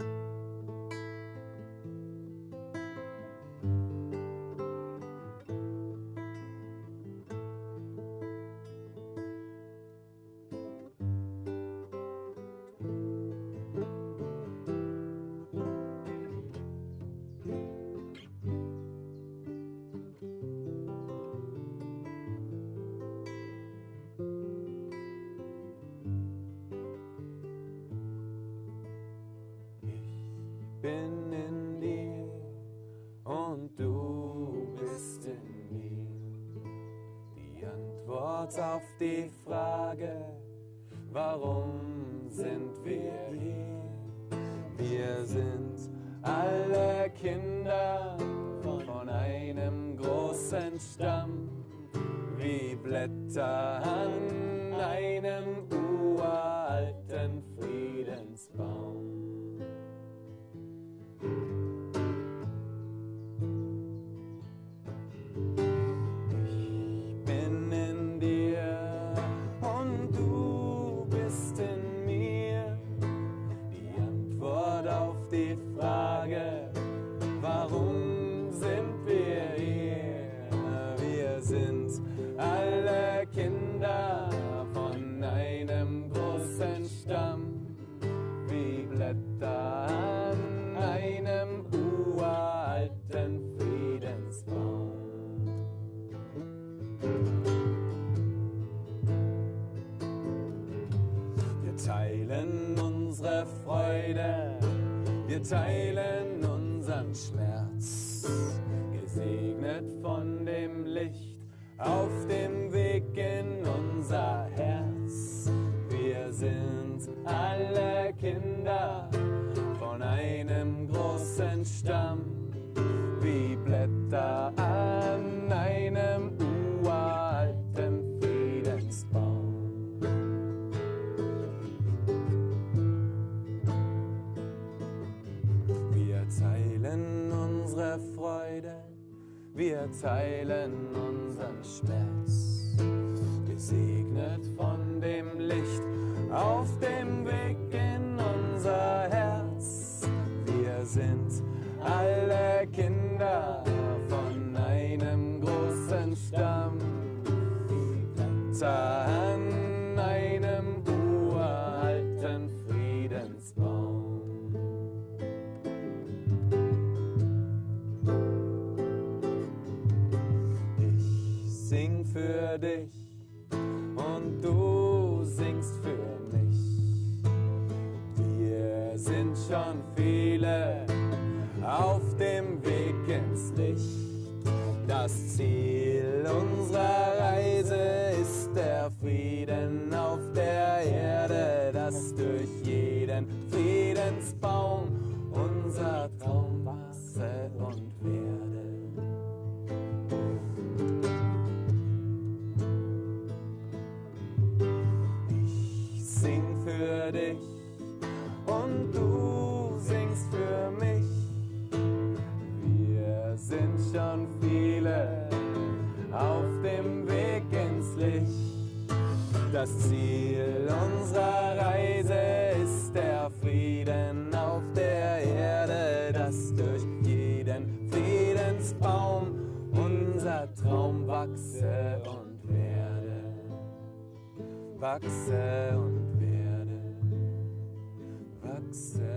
you bin in dir und du bist in mir. Die Antwort auf die Frage, warum sind wir hier? Wir sind alle Kinder von einem großen Stamm, wie Blätter an einem uralten Freude, wir teilen unseren Schmerz, gesegnet von dem Licht auf dem Weg in unser Herz. Wir sind alle Kinder von einem großen Stamm, unsere Freude, wir teilen unseren Schmerz, gesegnet von dem Licht auf dem Weg in unser Herz. Wir sind alle Kinder sing für dich und du singst für mich. Wir sind schon viele auf dem Weg ins Licht. Das Ziel unserer Reise ist der Frieden auf der Erde, dass durch jeden Friedensbaum unser für dich und du singst für mich. Wir sind schon viele auf dem Weg ins Licht. Das Ziel unserer Reise ist der Frieden auf der Erde, dass durch jeden Friedensbaum unser Traum wachse und werde. Wachse und success.